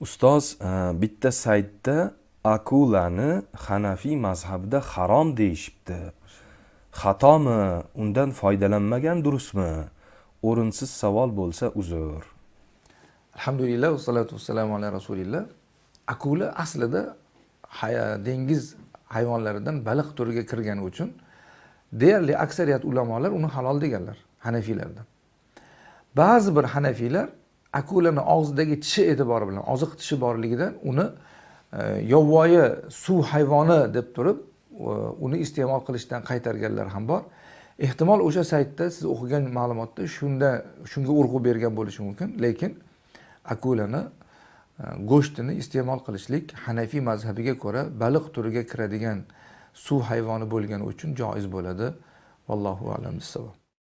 ustoz e, bitta saytda akulani hanafiy mazhabida harom deyishibdi. Xatomi? Undan foydalanmagan durustmi? O'rinsiz savol bo'lsa uzr alhamdulillah vassalatu vassalamu ala rasulilloh akula aslida dengiz hayvonlaridan baliq turiga kirgani uchun deyarli aksariyat ulamolar uni halol deganlar hanafiylardan. Ba'zi bir hanafiylar akulani og'zidagi tishi e'tibori bilan oziq tishi borligidan uni e, yovvoyi suv hayvoni deb turib e, uni iste'mol qilishdan qaytarganlar ham bor. Ehtimol o'sha saytda siz o'qigan ma'lumotda shunda shunga urg'u bergan bo'lishi mumkin lekin akulani e, go'shtini iste'mol qilishlik hanafiy mazhabiga ko'ra baliq turiga kiradigan suv hayvoni bo'lgani uchun joiz bo'ladi. Vallohu alam bissavob